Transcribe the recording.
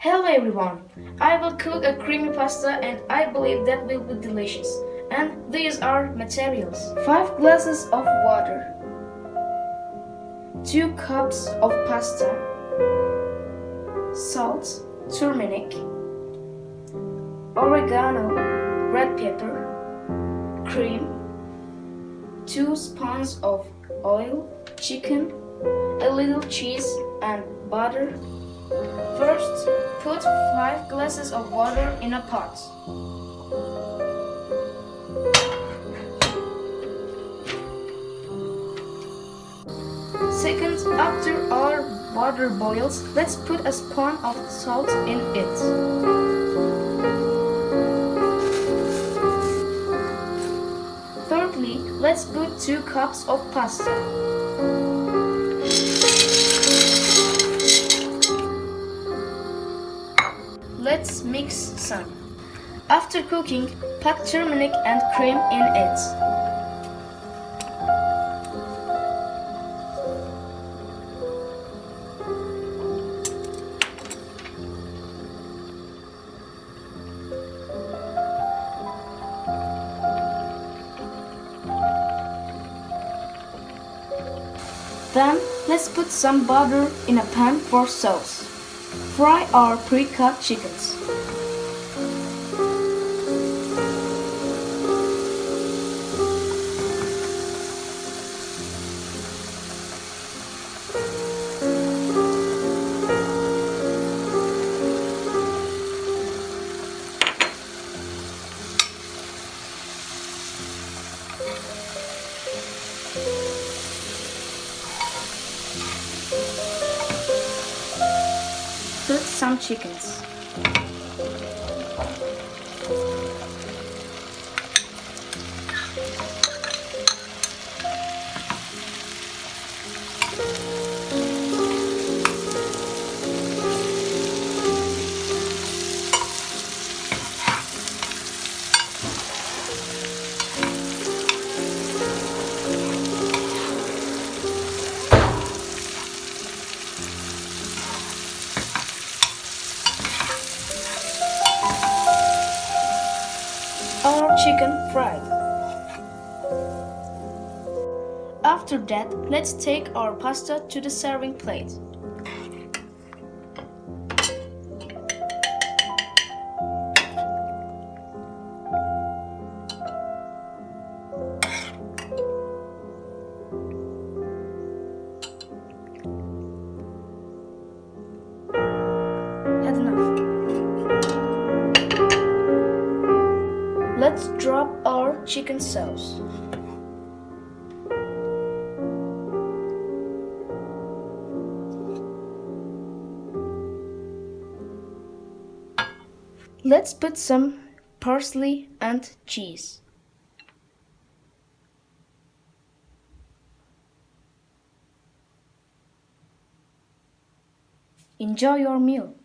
Hello everyone! I will cook a creamy pasta and I believe that will be delicious. And these are materials. 5 glasses of water. 2 cups of pasta. Salt, turmeric. Oregano, red pepper. Cream. 2 spoons of oil, chicken, a little cheese and butter First, put 5 glasses of water in a pot. Second, after our water boils, let's put a spoon of salt in it. Thirdly, let's put 2 cups of pasta. Let's mix some. After cooking, pack turmeric and cream in it. Then, let's put some butter in a pan for sauce. Fry our pre-cut chickens. Put some chickens. Our chicken fried. After that, let's take our pasta to the serving plate. Chicken sauce. Let's put some parsley and cheese. Enjoy your meal.